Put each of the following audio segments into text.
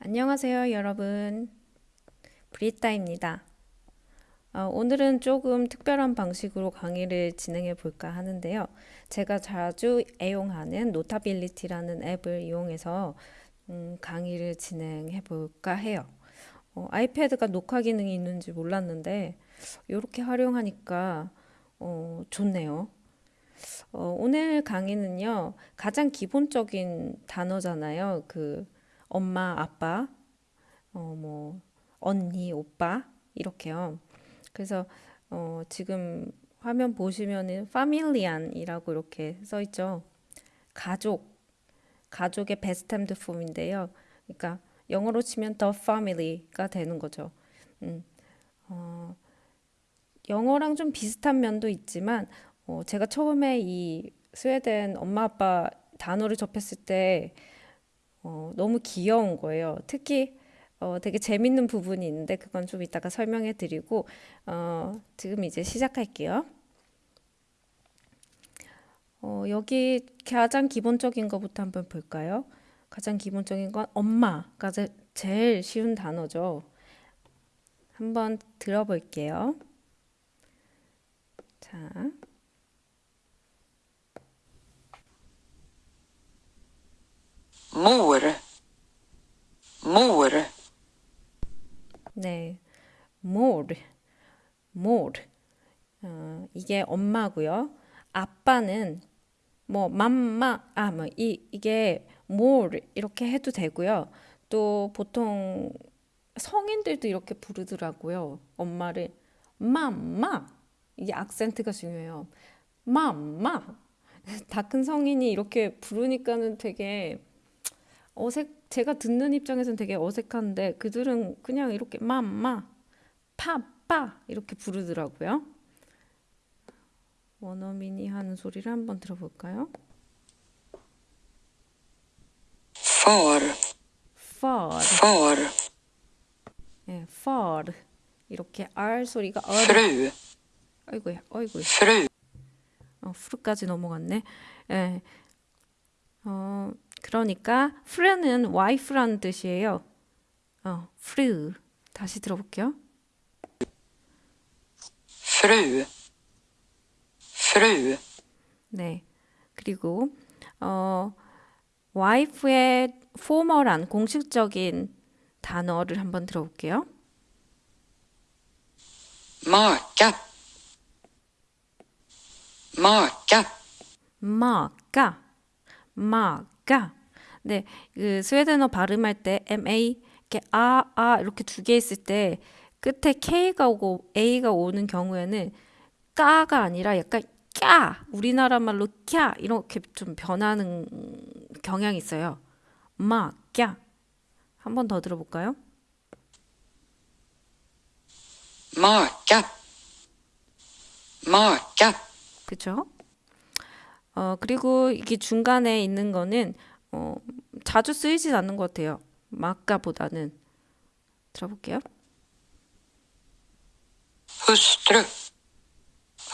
안녕하세요, 여러분. 브리따입니다. 어, 오늘은 조금 특별한 방식으로 강의를 진행해 볼까 하는데요. 제가 자주 애용하는 Notability라는 앱을 이용해서 음, 강의를 진행해 볼까 해요. 어, 아이패드가 녹화 기능이 있는지 몰랐는데 이렇게 활용하니까 어, 좋네요. 어, 오늘 강의는요, 가장 기본적인 단어잖아요. 그 엄마, 아빠, 어, 뭐, 언니, 오빠, 이렇게요. 그래서, 어, 지금 화면 보시면은 파밀리안이라고 이렇게 써 있죠. 가족, 가족의 베스템드 폼인데요. 그러니까 영어로 치면 the family가 되는 거죠. 음, 어, 영어랑 좀 비슷한 면도 있지만, 어, 제가 처음에 이 스웨덴 엄마 아빠 단어를 접했을 때 어, 너무 귀여운 거예요. 특히 어, 되게 재밌는 부분이 있는데 그건 좀 이따가 설명해 드리고 어, 지금 이제 시작할게요. 어, 여기 가장 기본적인 것부터 한번 볼까요? 가장 기본적인 건 엄마가 제- 제일 쉬운 단어죠. 한번 들어볼게요. 자, mor, mor, 네, more, more. 어, 이게 엄마고요. 아빠는 뭐 맘마 아뭐이 이게 more 이렇게 해도 되고요. 또 보통 성인들도 이렇게 부르더라고요. 엄마를 맘마 이게 악센트가 중요해요. 맘마 다 큰 성인이 이렇게 부르니까는 되게 어색 제가 듣는 입장에서는 되게 어색한데 그들은 그냥 이렇게 맘마 파빠 이렇게 부르더라고요. 원어민이 하는 소리를 한번 들어볼까요? far, far, far, 예, far 이렇게 R 소리가 fru, 아이고야, 아이고야. fru, 어, 프루까지 넘어갔네. 예, 어, 그러니까 프르는 와이프라는 뜻이에요. 어, 프르 다시 들어볼게요. fru, fru, 네. 그리고 어 와이프의 포멀한 공식적인 단어를 한번 들어볼게요. maka, maka, 네, 그 스웨덴어 발음할 때 MA 이렇게 아, 아 이렇게 두 개 있을 때 끝에 K가 오고 A가 오는 경우에는 까가 아니라 약간 까 우리나라 말로 까 이렇게 좀 변하는 경향이 있어요. 마, 까. 한번 더 들어볼까요? maka, maka, 그쵸? 어, 그리고 이게 중간에 있는 거는 어, 자주 쓰이진 않는 것 같아요. 마까보다는. 들어볼게요. hustru,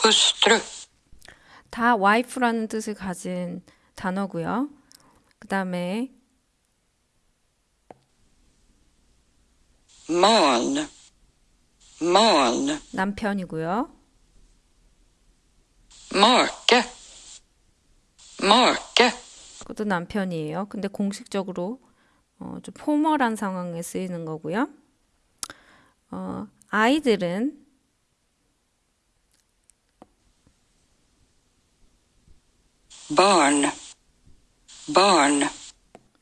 hustru, 다 와이프라는 뜻을 가진 단어고요. 그 다음에 man, man, 남편이고요. make, make, 그것도 남편이에요. 근데 공식적으로 어, 좀 포멀한 상황에 쓰이는 거고요. 어, 아이들은 barn, barn,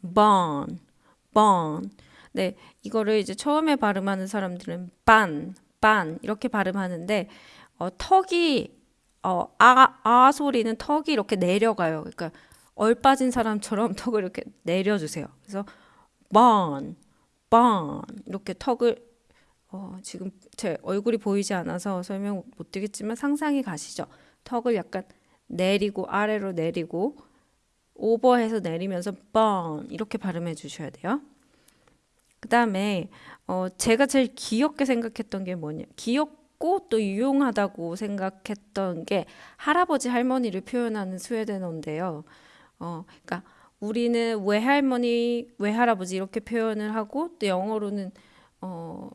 born, born. 네, 이거를 이제 처음에 발음하는 사람들은 반, 반 이렇게 발음하는데 어, 턱이 어, 아, 아 소리는 턱이 이렇게 내려가요. 그러니까 얼 빠진 사람처럼 턱을 이렇게 내려주세요. 그래서 born, born 이렇게 턱을 어, 지금 제 얼굴이 보이지 않아서 설명 못 드리겠지만 상상이 가시죠? 턱을 약간 내리고 아래로 내리고 오버해서 내리면서 burn 이렇게 발음해 주셔야 돼요. 그 다음에 어, 제가 제일 귀엽게 생각했던 게 뭐냐 귀엽고 또 유용하다고 생각했던 게 할아버지 할머니를 표현하는 스웨덴어인데요. 어, 그러니까 우리는 외할머니, 외할아버지 이렇게 표현을 하고 또 영어로는 어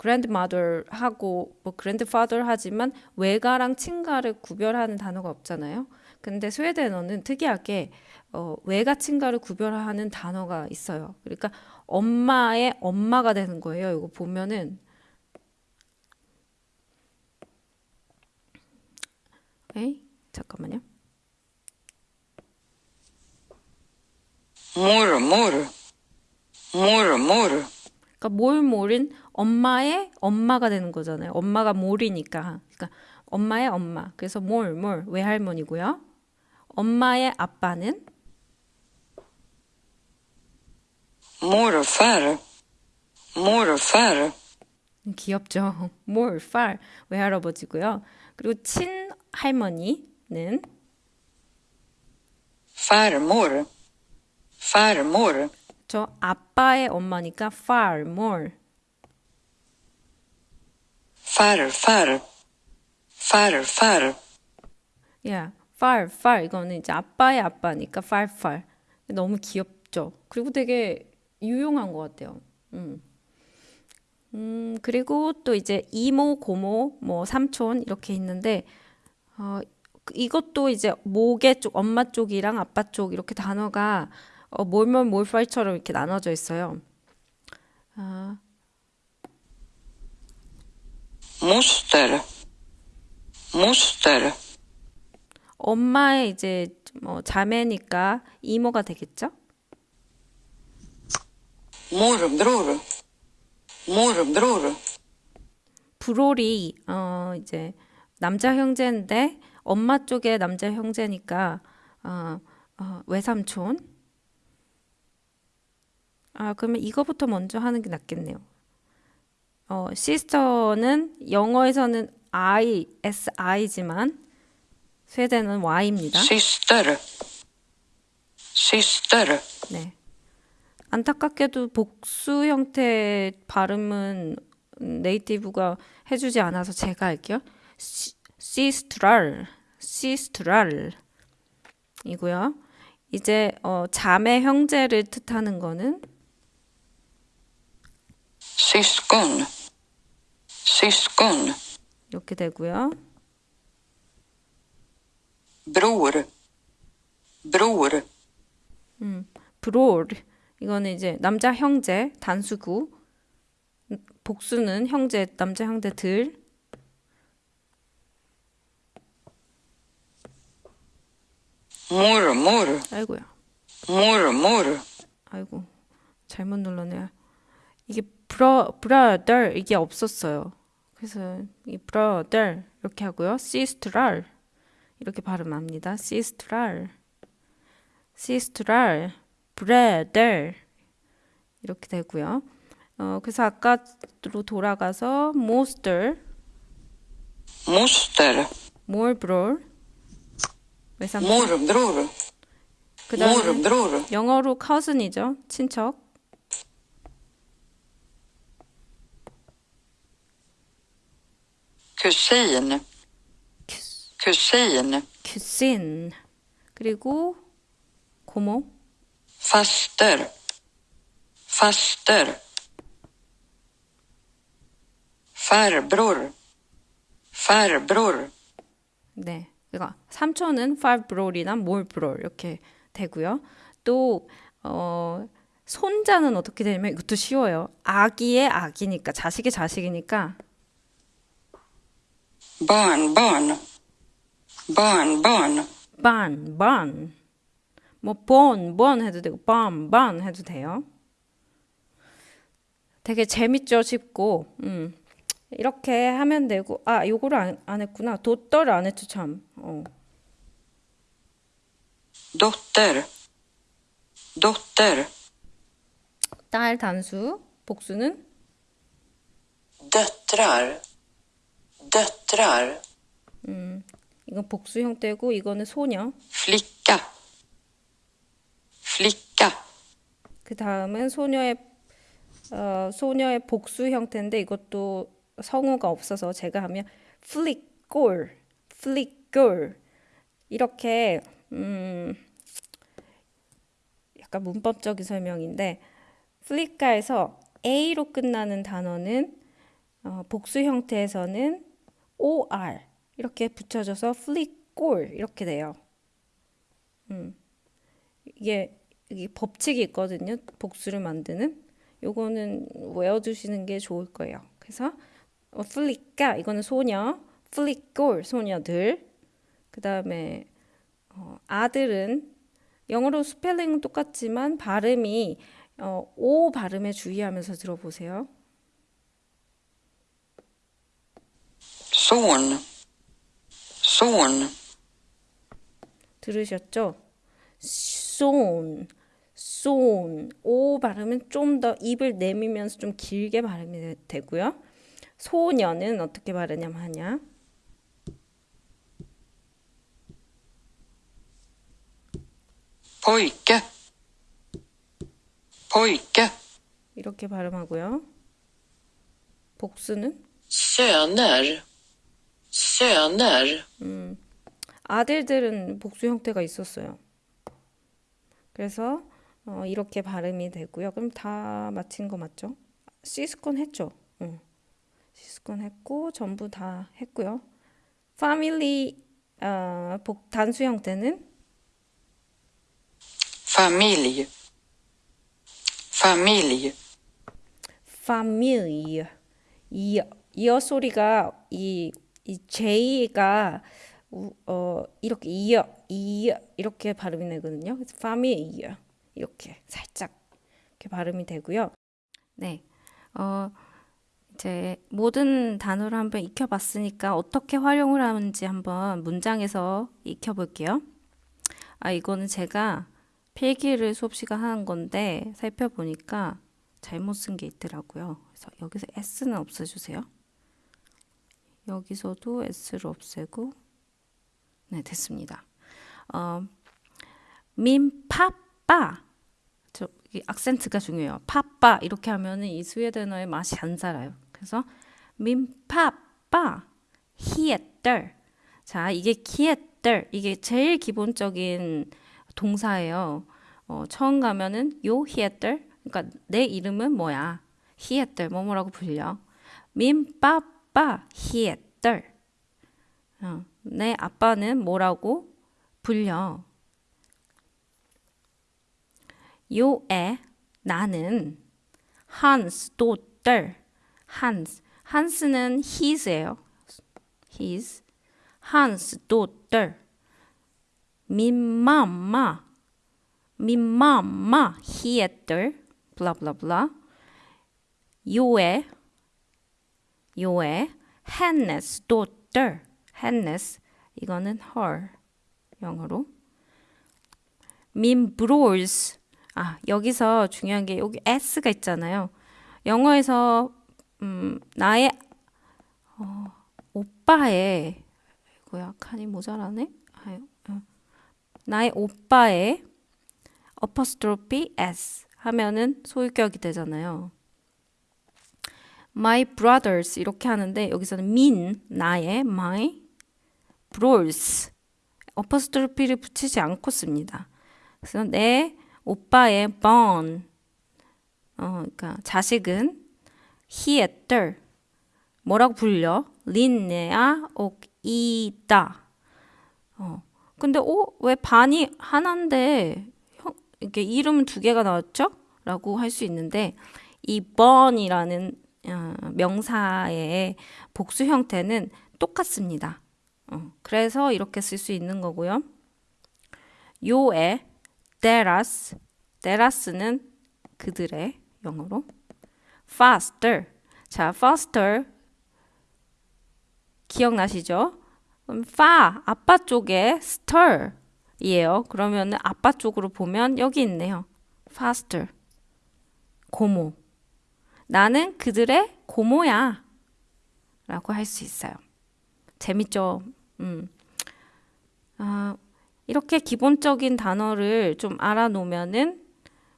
grandmother 하고 뭐 grandfather 하지만 외가랑 친가를 구별하는 단어가 없잖아요. 근데 스웨덴어는 특이하게 어, 외가 친가를 구별하는 단어가 있어요. 그러니까 엄마의 엄마가 되는 거예요. 이거 보면은 에이 잠깐만요. mormor, mormor, 그러니까 몰몰은 엄마의 엄마가 되는 거잖아요. 엄마가 몰이니까. 그러니까 엄마의 엄마. 그래서 몰 몰 외할머니고요. 엄마의 아빠는 morfar, morfar, 귀엽죠. 몰팔 외할아버지고요. 그리고 친할머니는 farmor, farmor, 저 아빠의 엄마니까 far more. farfar, farfar, 야, far far 이거는 이제 아빠의 아빠니까 far far. 너무 귀엽죠. 그리고 되게 유용한 것 같아요. 음. 음, 그리고 또 이제 이모, 고모, 뭐 삼촌 이렇게 있는데 어, 이것도 이제 모계 쪽, 엄마 쪽이랑 아빠 쪽 이렇게 단어가 어, 몰몰 몰팔처럼 이렇게 나눠져 있어요. 아, moster, moster, 엄마의 이제 뭐 자매니까 이모가 되겠죠? morbror, morbror, 브롤이 어 이제 남자 형제인데 엄마 쪽의 남자 형제니까 어, 어, 외삼촌. 아 그러면 이거부터 먼저 하는 게 낫겠네요. 어 시스터는 영어에서는 I, S, I지만 스웨덴은 Y입니다. syster, syster, 네. 안타깝게도 복수 형태 발음은 네이티브가 해주지 않아서 제가 할게요. 시, 시스트랄, 시스트랄 이고요. 이제 어, 자매 형제를 뜻하는 거는 syskon, syskon, 이렇게 되고요. bror, bror, 브롤 이거는 이제 남자 형제 단수구. 복수는 형제 남자 형제들. Mormor, 아이고야. Mormor, 아이고 잘못 눌렀네요. 이게 bror bröder 이게 없었어요. 그래서 이 bröder 이렇게 하고요. systrar 이렇게 발음합니다. systrar systrar bröder 이렇게 되고요. 어 그래서 아까로 돌아가서 moster moster, morbror 외삼촌 morbror, 그다음에 morbror, 영어로 cousin이죠. 친척. Kusin, kusin, cousin 그리고 고모 faster, faster, farbror, farbror, 네. 그러니까 삼촌은 more brol 이렇게 되고요. 또 어, 손자는 어떻게 되냐면 이것도 쉬워요. 아기의 아기니까 자식의 자식이니까 barn, barn, barn, barn, ban, ban. 뭐 born, born 해도 되고 ban, ban 해도 돼요. 되게 재밌죠, 쉽고. 음. 이렇게 하면 되고 아, 요거를 안, 안 했구나. 도떨을 안 했죠, 참. 어. dotter, dotter, 딸 단수, 복수는 döttrar, döttrar, 이건 복수 형태고 이거는 소녀. flicka, flicka, 그 다음은 소녀의 어, 소녀의 복수 형태인데 이것도 성우가 없어서 제가 하면 flickgirl, flickgirl 이렇게 음, 약간 문법적인 설명인데 플리카에서 A로 끝나는 단어는 어, 복수 형태에서는 OR 이렇게 붙여져서 플리꼴 이렇게 돼요. 음. 이게, 이게 법칙이 있거든요. 복수를 만드는. 요거는 외워두시는 게 좋을 거예요. 그래서 어, 플리까 이거는 소녀, 플리꼴 소녀들. 그 다음에 어, 아들은 영어로 스펠링은 똑같지만 발음이 어, 오 발음에 주의하면서 들어보세요. Son, son, 들으셨죠? 손, 손. 오 발음은 좀 더 입을 내밀면서 좀 길게 발음이 되- 되고요. 소녀는 어떻게 발음하냐 하냐? pojke, pojke, 이렇게 발음하고요. 복수는 söner, söner, 아들들은 복수 형태가 있었어요. 그래서 어, 이렇게 발음이 되고요. 그럼 다 마친 거 맞죠? 시스콘 했죠? 응. 시스콘 했고 전부 다 했고요. 패밀리 어, 복 단수 형태는 familj, familj, family 이 이어 소리가 이, 이 J가 우- 어 이렇게 이어 이어 이렇게 발음이 되거든요. 그래서 family 이렇게 살짝 이렇게 발음이 되고요. 네, 어 이제 모든 단어를 한번 익혀봤으니까 어떻게 활용을 하는지 한번 문장에서 익혀볼게요. 아 이거는 제가 필기를 수업 시간 하는 건데 살펴보니까 잘못 쓴 게 있더라고요. 그래서 여기서 S는 없애주세요. 여기서도 S를 없애고 네 됐습니다. 어, 민파빠 저이 악센트가 중요해요. 파빠 이렇게 하면은 이 스웨덴어의 맛이 안 살아요. 그래서 민파빠 히에떨 자 이게 히에떨 이게 제일 기본적인 동사예요. 어, 처음 가면은 요 히에떨 그러니까 내 이름은 뭐야? 히에떨 뭐뭐라고 불려. 민 빠빠 히에떨 어, 내 아빠는 뭐라고 불려. 요에 나는 한스 도떨 한스 한스는 his예요. his. 한스 도떨 민맘마. 민맘마 히에떨 블라블라블라 요에 요에 hennes dotter hennes 이거는 her 영어로. Min brors 아 여기서 중요한 게 여기 s가 있잖아요. 영어에서 음 나의 어, 오빠의 이거야 칸이 모자라네? 아유, 어. 나의 오빠의 apostrophe s 하면은 소유격이 되잖아요. My brothers 이렇게 하는데 여기서는 min 나의 my brothers apostrophe를 붙이지 않고 씁니다. 그래서 내 오빠의 born 어 그러니까 자식은 히에떨 뭐라고 불려? 린네아 옥이다. 어 근데 어 왜 반이 하나인데 형, 이렇게 이름 두 개가 나왔죠? 라고 할 수 있는데 이 born이라는 어, 명사의 복수 형태는 똑같습니다. 어, 그래서 이렇게 쓸 수 있는 거고요. 요에 theras, theras는 그들의 영어로 faster. 자, faster 기억나시죠? fa 아빠 쪽에 stir이에요. 그러면 아빠 쪽으로 보면 여기 있네요. faster 고모. 나는 그들의 고모야. 라고 할 수 있어요. 재밌죠? 음. 아, 이렇게 기본적인 단어를 좀 알아놓으면은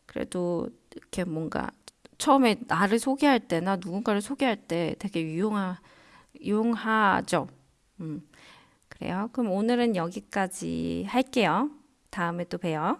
그래도 이렇게 뭔가 처음에 나를 소개할 때나 누군가를 소개할 때 되게 유용하, 유용하죠. 음. 그래요. 그럼 오늘은 여기까지 할게요. 다음에 또 봬요.